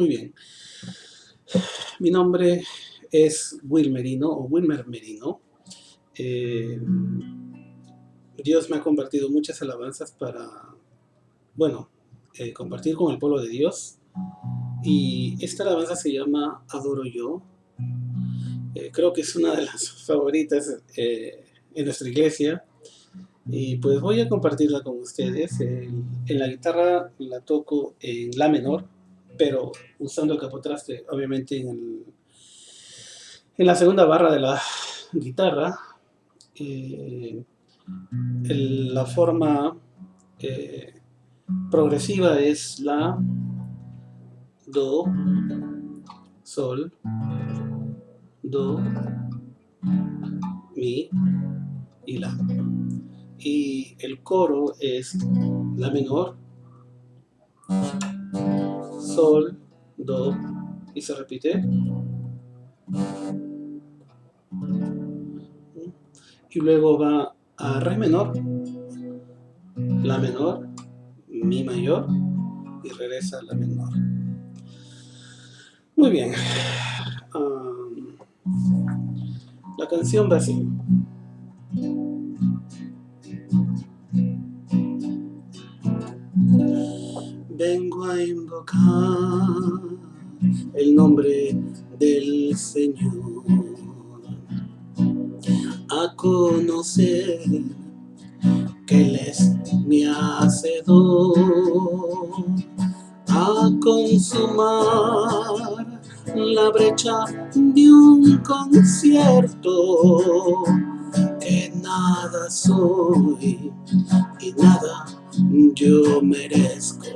Muy bien. Mi nombre es Will Merino o Wilmer Merino. Eh, Dios me ha compartido muchas alabanzas para, bueno, eh, compartir con el pueblo de Dios. Y esta alabanza se llama Adoro Yo. Eh, creo que es una de las favoritas en nuestra iglesia. Y pues voy a compartirla con ustedes. en la guitarra la toco en La menor, pero usando el capotraste, obviamente en, en la segunda barra de la guitarra. Eh, la forma eh, progresiva es La, Do, Sol, Do, Mi y La y el coro es La menor, Sol, Do, y se repite. Y luego va a Re menor, La menor, Mi mayor y regresa a La menor. Muy bien. la canción va así. Invocar el nombre del Señor, a conocer que Él es mi hacedor, a consumar la brecha de un concierto, que nada soy y nada yo merezco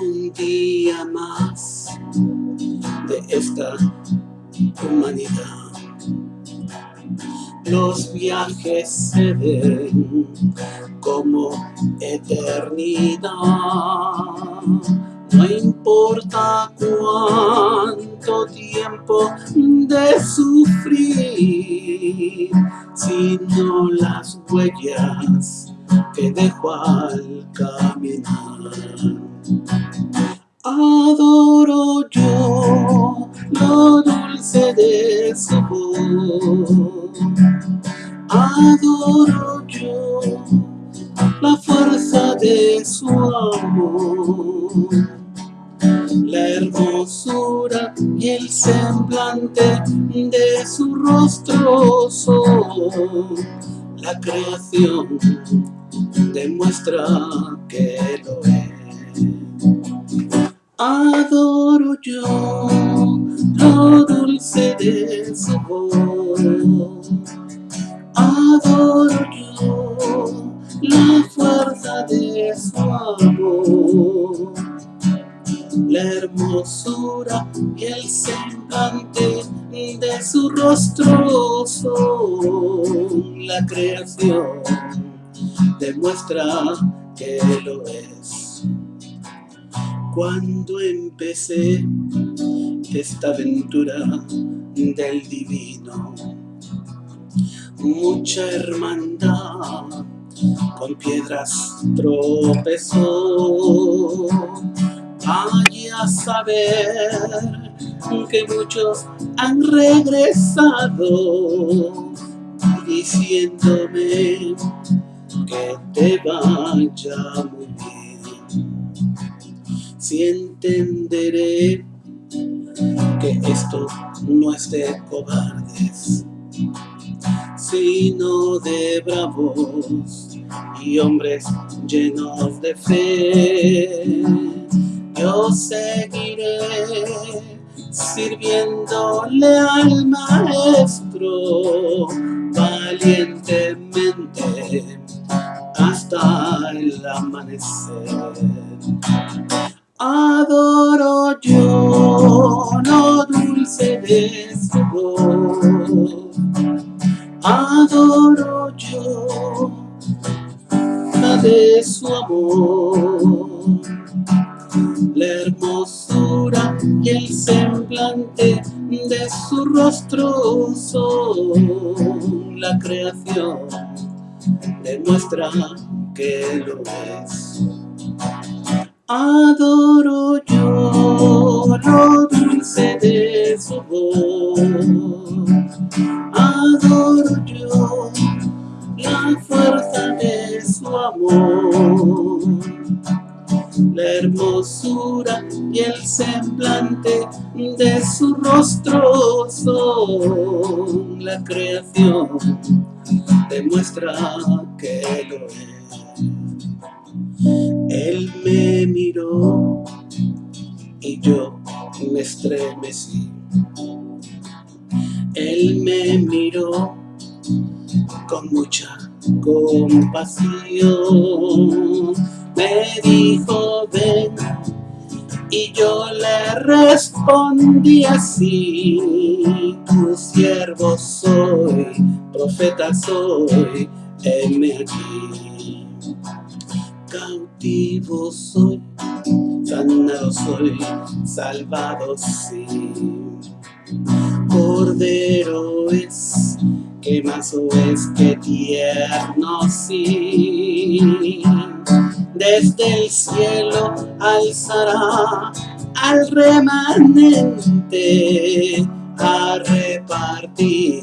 un día más de esta humanidad. Los viajes se ven como eternidad. No importa cuánto tiempo de sufrir, sino las huellas que dejo al caminar. Adoro yo lo dulce de su voz. Adoro yo la fuerza de su amor. La hermosura y el semblante de su rostro son la creación demuestra que lo es. Adoro yo lo dulce de su voz. Adoro yo la fuerza de su amor. La hermosura y el semblante de su rostro son la creación demuestra que lo es. Cuando empecé esta aventura del divino, mucha hermandad con piedras tropezó. Vaya a saber que muchos han regresado diciéndome que te vaya. Si entenderé que esto no es de cobardes, sino de bravos y hombres llenos de fe. Yo seguiré sirviéndole al maestro valientemente hasta el amanecer. Adoro yo lo dulce de su voz. Adoro yo la de su amor. La hermosura y el semblante de su rostro son la creación demuestra que lo es. Adoro yo lo dulce de su voz. Adoro yo la fuerza de su amor. La hermosura y el semblante de su rostro son la creación. Demuestra que lo es él me miró y yo me estremecí. Él me miró con mucha compasión. Me dijo, ven, y yo le respondí así, tu siervo soy, profeta soy, heme aquí. Cautivo soy, sanado soy, salvado sí. Cordero es que mazo es que tierno sí. Desde el cielo alzará al remanente a repartir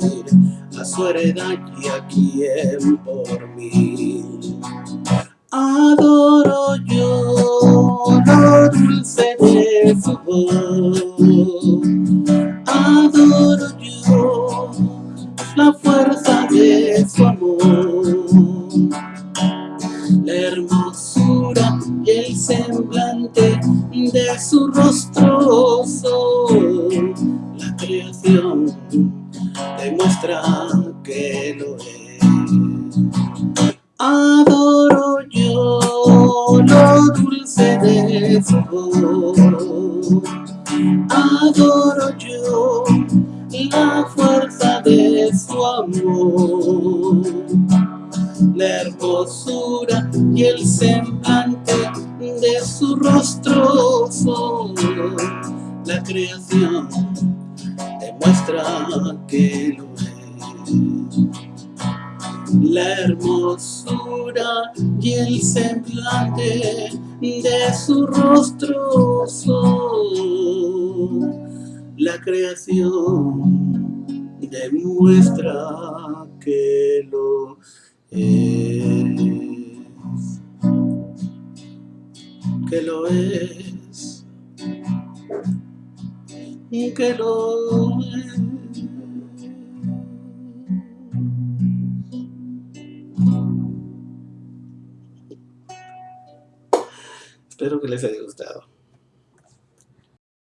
a su heredad y a quien por mí. Adoro yo lo dulce de su voz, adoro yo la fuerza de su amor, la hermosura y el semblante de su rostro la creación demuestra que lo es. Adoro adoro yo la fuerza de su amor, la hermosura y el semblante de su rostro la creación, demuestra que. La hermosura y el semblante de su rostro son la creación demuestra que lo es, que lo es, que lo es. Que les.